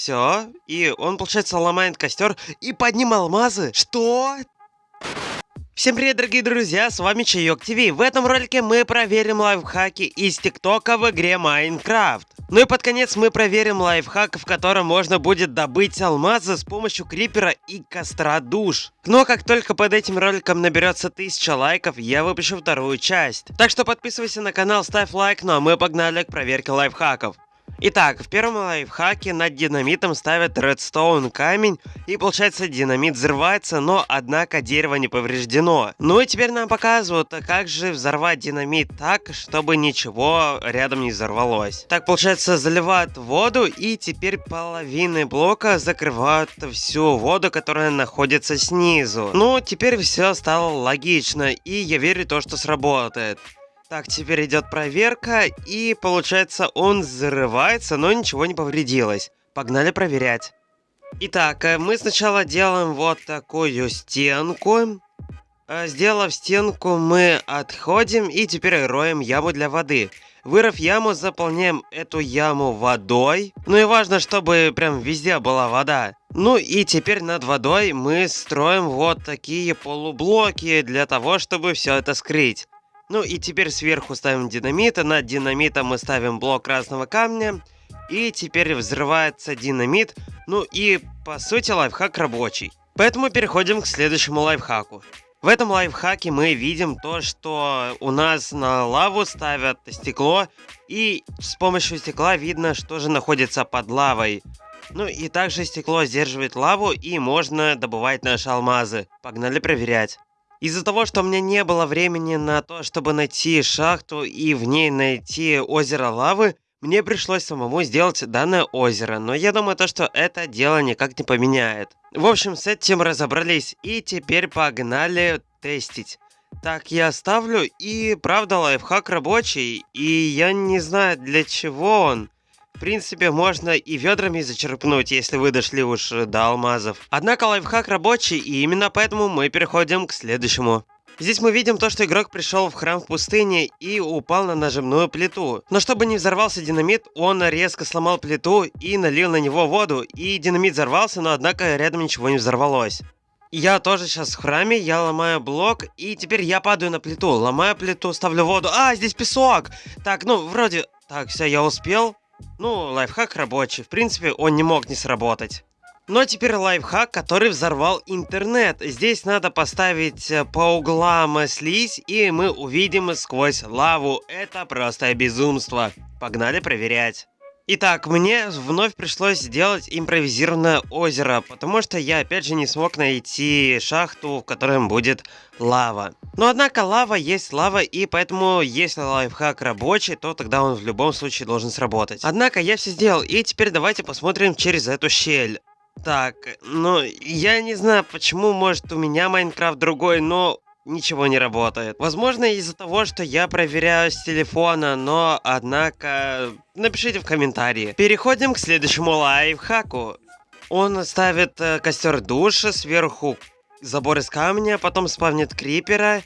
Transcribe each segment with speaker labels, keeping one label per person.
Speaker 1: Все, и он, получается, ломает костер и под ним алмазы. Что? Всем привет, дорогие друзья, с вами Чайок ТВ. В этом ролике мы проверим лайфхаки из ТикТока в игре Майнкрафт. Ну и под конец мы проверим лайфхак, в котором можно будет добыть алмазы с помощью крипера и костра душ. Но как только под этим роликом наберется 1000 лайков, я выпущу вторую часть. Так что подписывайся на канал, ставь лайк, ну а мы погнали к проверке лайфхаков. Итак, в первом лайфхаке над динамитом ставят редстоун камень, и получается динамит взрывается, но однако дерево не повреждено. Ну и теперь нам показывают, как же взорвать динамит так, чтобы ничего рядом не взорвалось. Так, получается, заливают воду, и теперь половины блока закрывают всю воду, которая находится снизу. Ну, теперь все стало логично, и я верю то, что сработает. Так, теперь идет проверка, и получается он взрывается, но ничего не повредилось. Погнали проверять. Итак, э, мы сначала делаем вот такую стенку. Э, сделав стенку, мы отходим и теперь роем яму для воды. Вырыв яму, заполняем эту яму водой. Ну и важно, чтобы прям везде была вода. Ну и теперь над водой мы строим вот такие полублоки для того, чтобы все это скрыть. Ну и теперь сверху ставим динамит, а над динамитом мы ставим блок красного камня. И теперь взрывается динамит. Ну и по сути лайфхак рабочий. Поэтому переходим к следующему лайфхаку. В этом лайфхаке мы видим то, что у нас на лаву ставят стекло, и с помощью стекла видно, что же находится под лавой. Ну и также стекло сдерживает лаву, и можно добывать наши алмазы. Погнали проверять. Из-за того, что у меня не было времени на то, чтобы найти шахту и в ней найти озеро лавы, мне пришлось самому сделать данное озеро, но я думаю, то, что это дело никак не поменяет. В общем, с этим разобрались, и теперь погнали тестить. Так, я ставлю, и правда лайфхак рабочий, и я не знаю для чего он. В принципе, можно и ведрами зачерпнуть, если вы дошли уж до алмазов. Однако лайфхак рабочий, и именно поэтому мы переходим к следующему. Здесь мы видим то, что игрок пришел в храм в пустыне и упал на нажимную плиту. Но чтобы не взорвался динамит, он резко сломал плиту и налил на него воду, и динамит взорвался, но однако рядом ничего не взорвалось. Я тоже сейчас в храме, я ломаю блок, и теперь я падаю на плиту. Ломаю плиту, ставлю воду. А, здесь песок! Так, ну, вроде... Так, все, я успел. Ну, лайфхак рабочий. В принципе, он не мог не сработать. Но теперь лайфхак, который взорвал интернет. Здесь надо поставить э, по углам слизь, и мы увидим сквозь лаву. Это просто безумство. Погнали проверять. Итак, мне вновь пришлось сделать импровизированное озеро, потому что я опять же не смог найти шахту, в которой будет лава. Но однако лава есть лава, и поэтому если лайфхак рабочий, то тогда он в любом случае должен сработать. Однако я все сделал, и теперь давайте посмотрим через эту щель. Так, ну, я не знаю, почему, может, у меня Майнкрафт другой, но ничего не работает. Возможно, из-за того, что я проверяю с телефона, но, однако, напишите в комментарии. Переходим к следующему лайфхаку. Он ставит э, костер душа, сверху забор из камня, потом спавнит крипера,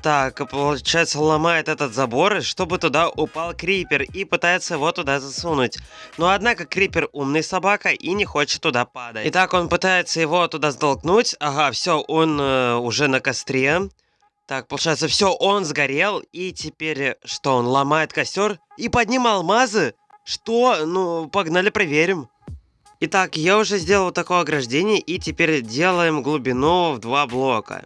Speaker 1: так, получается, ломает этот забор, чтобы туда упал Крипер и пытается его туда засунуть. Но однако Крипер умный собака и не хочет туда падать. Итак, он пытается его туда столкнуть. Ага, все, он э, уже на костре. Так, получается, все, он сгорел. И теперь что, он ломает костер и под ним алмазы? Что? Ну, погнали проверим. Итак, я уже сделал такое ограждение и теперь делаем глубину в два блока.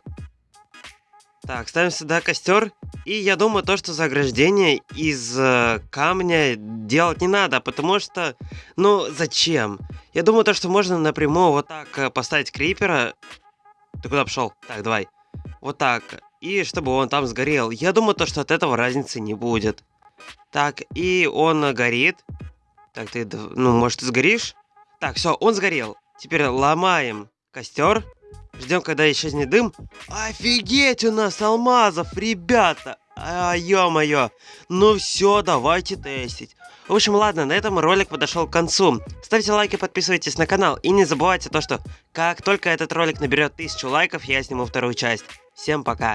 Speaker 1: Так, ставим сюда костер. И я думаю, то, что заграждение из э, камня делать не надо, потому что, ну, зачем? Я думаю, то, что можно напрямую вот так э, поставить крипера. Ты куда пошел? Так, давай. Вот так. И чтобы он там сгорел. Я думаю, то, что от этого разницы не будет. Так, и он горит. Так, ты, ну, может, ты сгоришь? Так, все, он сгорел. Теперь ломаем костер. Ждем, когда исчезнет дым. Офигеть у нас алмазов, ребята! А, ё-моё. Ну все, давайте тестить. В общем, ладно, на этом ролик подошел к концу. Ставьте лайки, подписывайтесь на канал. И не забывайте то, что как только этот ролик наберет 1000 лайков, я сниму вторую часть. Всем пока.